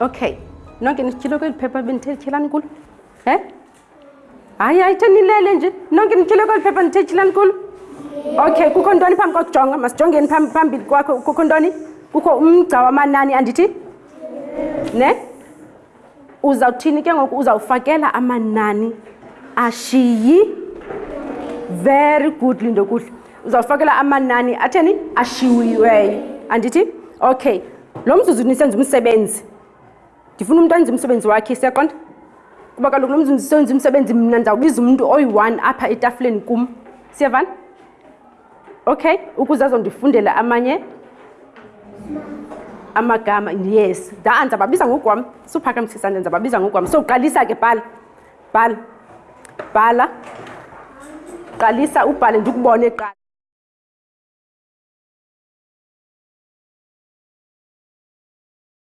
okay nonke nityhile kweli phepha bendithethilani kulo he hayi hayi the nilele nje nonke nityhile kweli phepha ndithethilani kulo okay kukho ntoni phambi kokujonga masijongeni phambili kwakho kukho ntoni kukho umgca wamanani andithi ne uzawuthini ke ngoku uzawufakela amanani ashiyi very good lindo kuhle uzawufakela amanani atheni ashiwiweyo andithi okay lo mzuzu nisenza umsebenzi ndifuna umntu anze umsebenzi wakhe siyaqonda kuba kaloku lo mzuzu senza umsebenzi mna ndizawubiza umntu oyi-one apha etafuleni kum siyavana okay ukuze azondifundele amanye amagama yes da ndizababiza ngokwam suphakamthisane ndizababiza ngokwam so qalisa ke bhala bhala bhala qalisa ubhale ndikubone qala